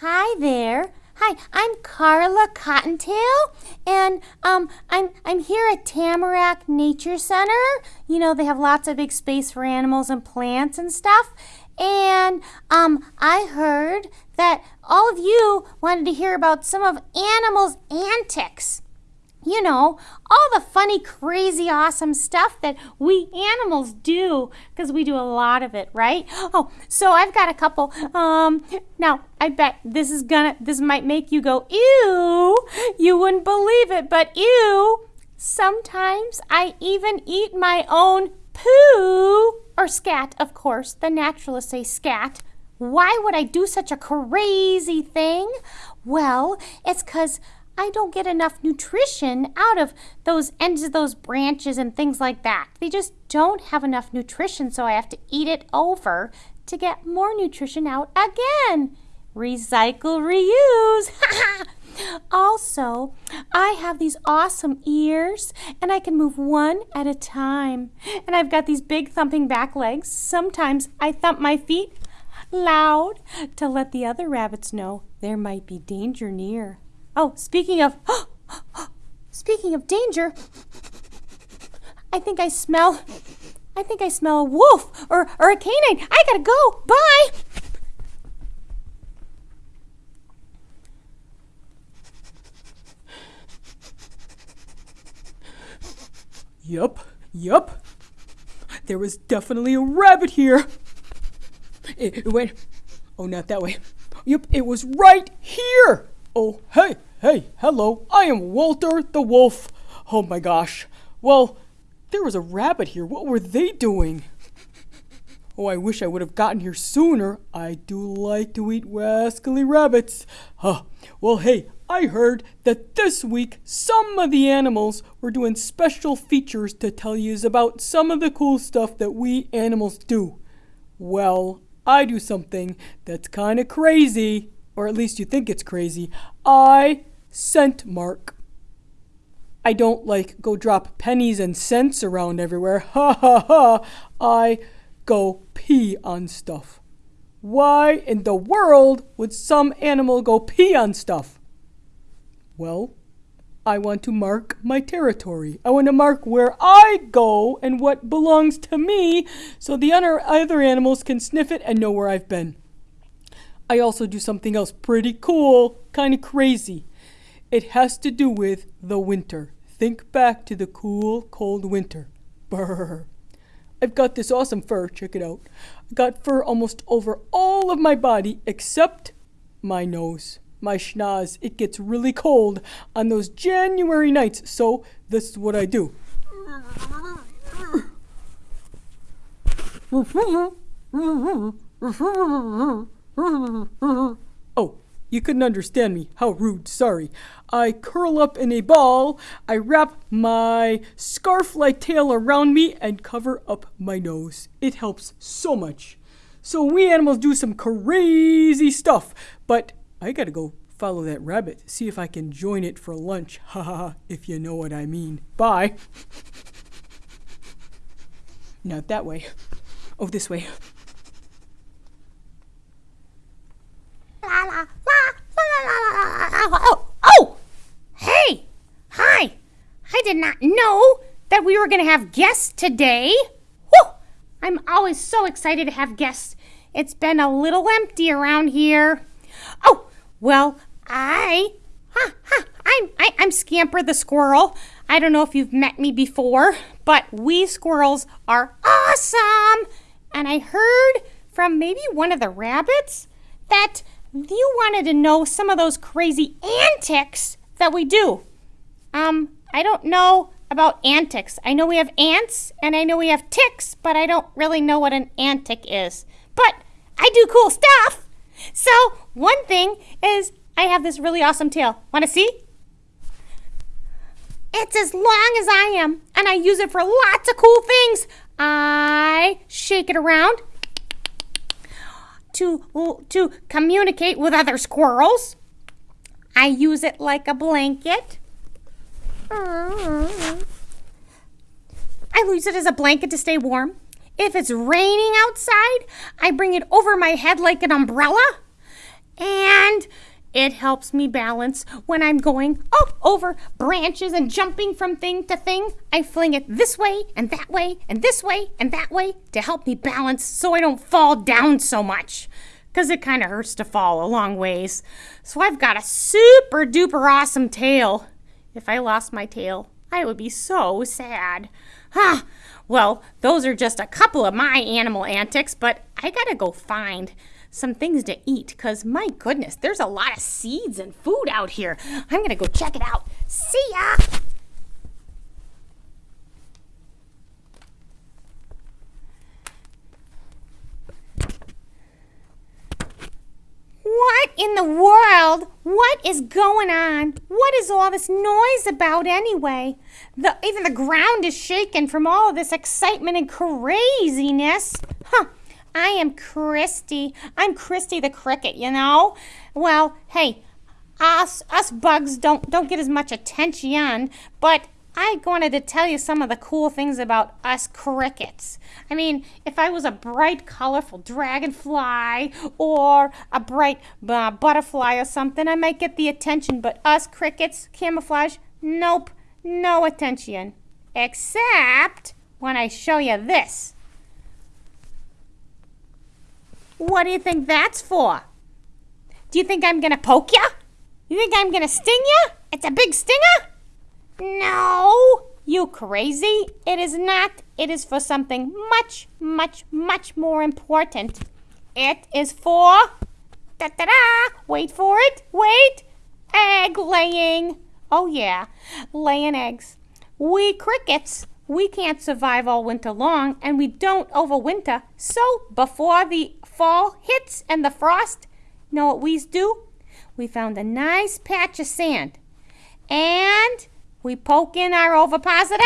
Hi there. Hi, I'm Carla Cottontail, and um, I'm I'm here at Tamarack Nature Center. You know they have lots of big space for animals and plants and stuff. And um, I heard that all of you wanted to hear about some of animals' antics you know, all the funny, crazy, awesome stuff that we animals do because we do a lot of it, right? Oh, so I've got a couple. Um, now I bet this is gonna, this might make you go, ew. You wouldn't believe it, but ew. Sometimes I even eat my own poo or scat, of course. The naturalists say scat. Why would I do such a crazy thing? Well, it's because I don't get enough nutrition out of those ends of those branches and things like that. They just don't have enough nutrition, so I have to eat it over to get more nutrition out again. Recycle, reuse. also, I have these awesome ears and I can move one at a time. And I've got these big thumping back legs. Sometimes I thump my feet loud to let the other rabbits know there might be danger near. Oh, speaking of speaking of danger, I think I smell I think I smell a wolf or, or a canine. I gotta go. Bye. Yup, yup. There was definitely a rabbit here. It, it went. Oh, not that way. Yup, it was right here. Oh, hey, hey, hello, I am Walter the Wolf. Oh my gosh. Well, there was a rabbit here. What were they doing? Oh, I wish I would have gotten here sooner. I do like to eat rascally rabbits. Huh. Well, hey, I heard that this week some of the animals were doing special features to tell you about some of the cool stuff that we animals do. Well, I do something that's kind of crazy or at least you think it's crazy, I scent mark. I don't like go drop pennies and cents around everywhere. Ha ha ha. I go pee on stuff. Why in the world would some animal go pee on stuff? Well, I want to mark my territory. I want to mark where I go and what belongs to me so the other animals can sniff it and know where I've been. I also do something else pretty cool, kind of crazy. It has to do with the winter. Think back to the cool, cold winter. Brr. I've got this awesome fur, check it out. I got fur almost over all of my body except my nose, my schnoz. It gets really cold on those January nights, so this is what I do. oh, you couldn't understand me. How rude, sorry. I curl up in a ball, I wrap my scarf like tail around me, and cover up my nose. It helps so much. So we animals do some crazy stuff, but I gotta go follow that rabbit, see if I can join it for lunch. Ha ha, if you know what I mean. Bye. Not that way. Oh, this way. Oh, oh, hey, hi. I did not know that we were going to have guests today. Whew, I'm always so excited to have guests. It's been a little empty around here. Oh, well, I, huh, huh, I'm, I, I'm Scamper the squirrel. I don't know if you've met me before, but we squirrels are awesome. And I heard from maybe one of the rabbits that you wanted to know some of those crazy antics that we do. Um, I don't know about antics. I know we have ants and I know we have ticks, but I don't really know what an antic is. But I do cool stuff. So, one thing is I have this really awesome tail. Want to see? It's as long as I am, and I use it for lots of cool things. I shake it around to, to communicate with other squirrels. I use it like a blanket. I use it as a blanket to stay warm. If it's raining outside, I bring it over my head like an umbrella. And it helps me balance when I'm going oh, over branches and jumping from thing to thing. I fling it this way and that way and this way and that way to help me balance so I don't fall down so much. Because it kind of hurts to fall a long ways. So I've got a super duper awesome tail. If I lost my tail, I would be so sad. Huh. Well, those are just a couple of my animal antics, but I gotta go find some things to eat because my goodness, there's a lot of seeds and food out here. I'm to go check it out. See ya! What in the world? What is going on? What is all this noise about anyway? The, even the ground is shaking from all of this excitement and craziness. Huh. I am Christy. I'm Christy the cricket, you know? Well, hey, us us bugs don't don't get as much attention, but I wanted to tell you some of the cool things about us crickets. I mean, if I was a bright, colorful dragonfly or a bright uh, butterfly or something, I might get the attention. But us crickets, camouflage, nope, no attention. Except when I show you this. What do you think that's for? Do you think I'm gonna poke you? You think I'm gonna sting you? It's a big stinger? No, you crazy. It is not. It is for something much, much, much more important. It is for. Da da da! Wait for it. Wait! Egg laying. Oh, yeah, laying eggs. We crickets we can't survive all winter long and we don't overwinter. So before the fall hits and the frost, know what we do? We found a nice patch of sand and we poke in our ovipositor,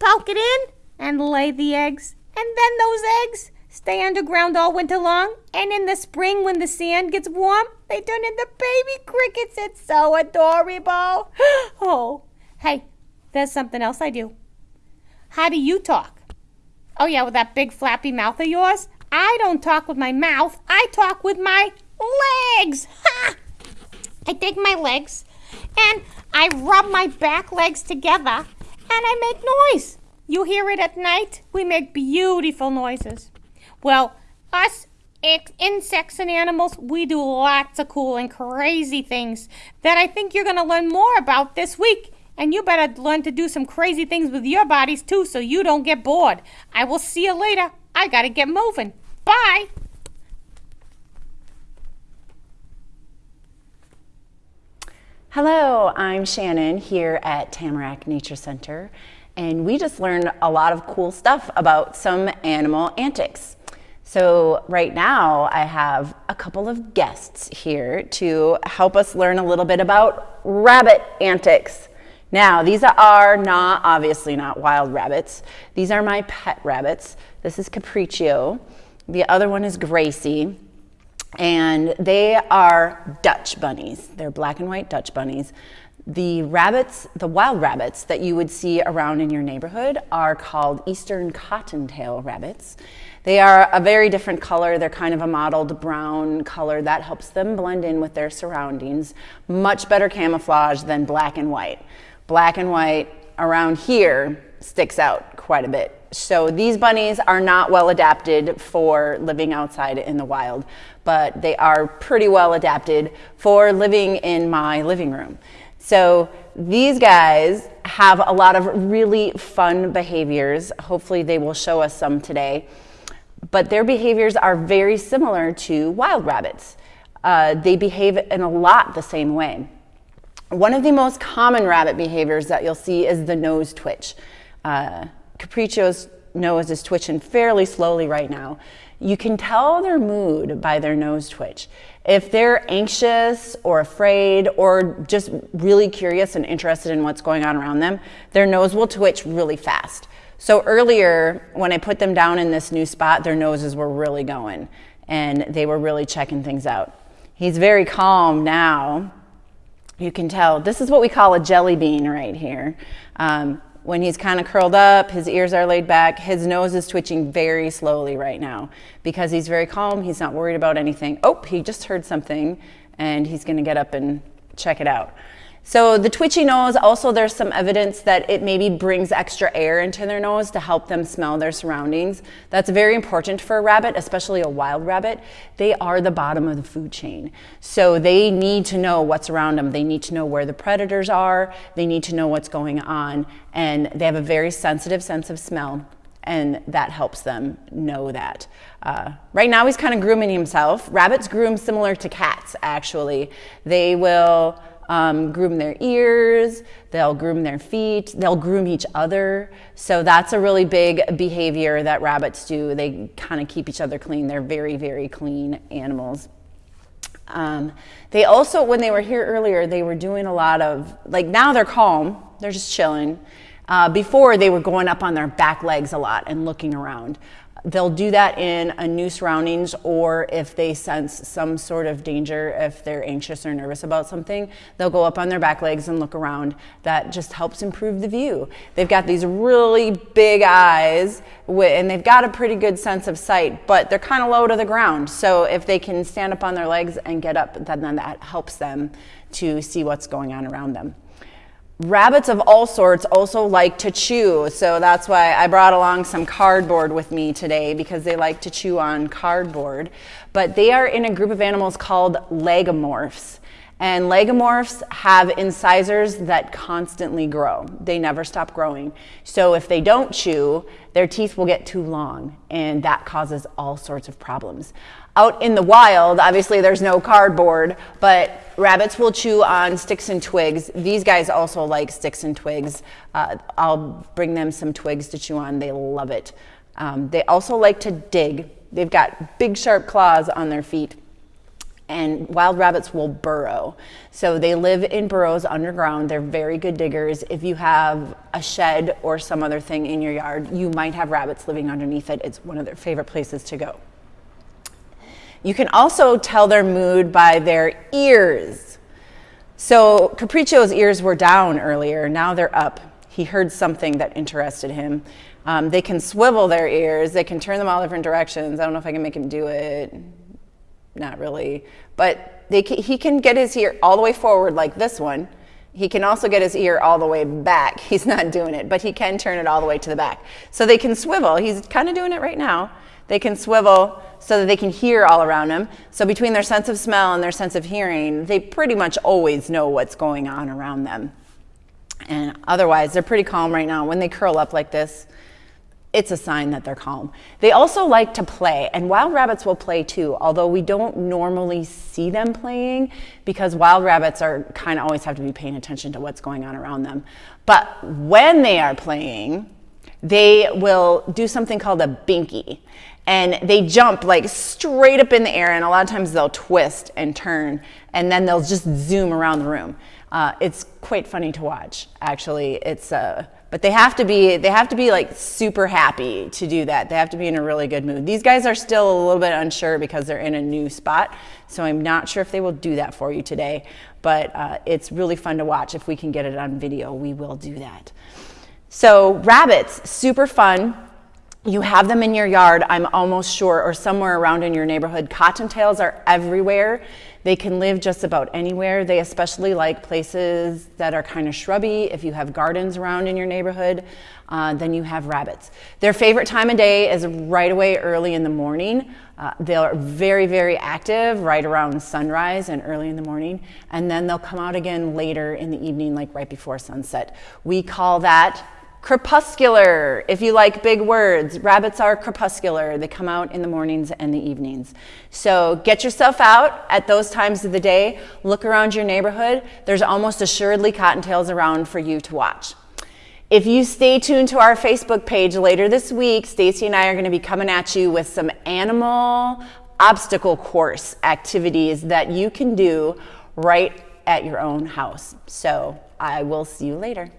poke it in, and lay the eggs. And then those eggs stay underground all winter long. And in the spring, when the sand gets warm, they turn into baby crickets. It's so adorable. Oh, hey, there's something else I do. How do you talk? Oh, yeah, with that big flappy mouth of yours? I don't talk with my mouth. I talk with my legs. Ha! I take my legs and I rub my back legs together and I make noise. You hear it at night? We make beautiful noises. Well, us insects and animals, we do lots of cool and crazy things that I think you're going to learn more about this week and you better learn to do some crazy things with your bodies too so you don't get bored. I will see you later. I gotta get moving. Bye. Hello, I'm Shannon here at Tamarack Nature Center, and we just learned a lot of cool stuff about some animal antics. So right now I have a couple of guests here to help us learn a little bit about rabbit antics. Now, these are not, obviously not wild rabbits. These are my pet rabbits. This is Capriccio. The other one is Gracie. And they are Dutch bunnies. They're black and white Dutch bunnies. The rabbits, the wild rabbits that you would see around in your neighborhood are called Eastern Cottontail rabbits. They are a very different color. They're kind of a mottled brown color that helps them blend in with their surroundings. Much better camouflage than black and white black and white around here sticks out quite a bit. So these bunnies are not well adapted for living outside in the wild, but they are pretty well adapted for living in my living room. So these guys have a lot of really fun behaviors. Hopefully they will show us some today. But their behaviors are very similar to wild rabbits. Uh, they behave in a lot the same way. One of the most common rabbit behaviors that you'll see is the nose twitch. Uh, Capriccio's nose is twitching fairly slowly right now. You can tell their mood by their nose twitch. If they're anxious or afraid or just really curious and interested in what's going on around them, their nose will twitch really fast. So earlier, when I put them down in this new spot, their noses were really going and they were really checking things out. He's very calm now, you can tell this is what we call a jelly bean right here. Um, when he's kind of curled up, his ears are laid back, his nose is twitching very slowly right now because he's very calm. He's not worried about anything. Oh, he just heard something and he's going to get up and check it out. So the twitchy nose, also there's some evidence that it maybe brings extra air into their nose to help them smell their surroundings. That's very important for a rabbit, especially a wild rabbit. They are the bottom of the food chain. So they need to know what's around them. They need to know where the predators are. They need to know what's going on. And they have a very sensitive sense of smell and that helps them know that. Uh, right now, he's kind of grooming himself. Rabbits groom similar to cats, actually. They will um, groom their ears, they'll groom their feet, they'll groom each other. So that's a really big behavior that rabbits do. They kind of keep each other clean. They're very, very clean animals. Um, they also, when they were here earlier, they were doing a lot of, like now they're calm, they're just chilling. Uh, before they were going up on their back legs a lot and looking around. They'll do that in a new surroundings or if they sense some sort of danger, if they're anxious or nervous about something, they'll go up on their back legs and look around. That just helps improve the view. They've got these really big eyes and they've got a pretty good sense of sight, but they're kind of low to the ground. So if they can stand up on their legs and get up, then that helps them to see what's going on around them. Rabbits of all sorts also like to chew, so that's why I brought along some cardboard with me today because they like to chew on cardboard. But they are in a group of animals called lagomorphs. And lagomorphs have incisors that constantly grow. They never stop growing. So if they don't chew, their teeth will get too long, and that causes all sorts of problems. Out in the wild, obviously there's no cardboard, but rabbits will chew on sticks and twigs. These guys also like sticks and twigs. Uh, I'll bring them some twigs to chew on. They love it. Um, they also like to dig. They've got big sharp claws on their feet and wild rabbits will burrow. So they live in burrows underground. They're very good diggers. If you have a shed or some other thing in your yard, you might have rabbits living underneath it. It's one of their favorite places to go. You can also tell their mood by their ears. So Capriccio's ears were down earlier, now they're up. He heard something that interested him. Um, they can swivel their ears, they can turn them all different directions. I don't know if I can make him do it not really. But they, he can get his ear all the way forward like this one. He can also get his ear all the way back. He's not doing it, but he can turn it all the way to the back. So they can swivel. He's kind of doing it right now. They can swivel so that they can hear all around them. So between their sense of smell and their sense of hearing, they pretty much always know what's going on around them. And otherwise, they're pretty calm right now. When they curl up like this, it's a sign that they're calm. They also like to play, and wild rabbits will play too, although we don't normally see them playing because wild rabbits are kind of always have to be paying attention to what's going on around them. But when they are playing, they will do something called a binky. And they jump like straight up in the air, and a lot of times they'll twist and turn, and then they'll just zoom around the room. Uh, it's quite funny to watch, actually. It's uh, but they have to be they have to be like super happy to do that. They have to be in a really good mood. These guys are still a little bit unsure because they're in a new spot, so I'm not sure if they will do that for you today. But uh, it's really fun to watch. If we can get it on video, we will do that. So rabbits, super fun. You have them in your yard, I'm almost sure, or somewhere around in your neighborhood. Cottontails are everywhere. They can live just about anywhere. They especially like places that are kind of shrubby. If you have gardens around in your neighborhood, uh, then you have rabbits. Their favorite time of day is right away early in the morning. Uh, they're very, very active right around sunrise and early in the morning. And then they'll come out again later in the evening, like right before sunset. We call that Crepuscular, if you like big words. Rabbits are crepuscular. They come out in the mornings and the evenings. So get yourself out at those times of the day. Look around your neighborhood. There's almost assuredly cottontails around for you to watch. If you stay tuned to our Facebook page later this week, Stacy and I are going to be coming at you with some animal obstacle course activities that you can do right at your own house. So I will see you later.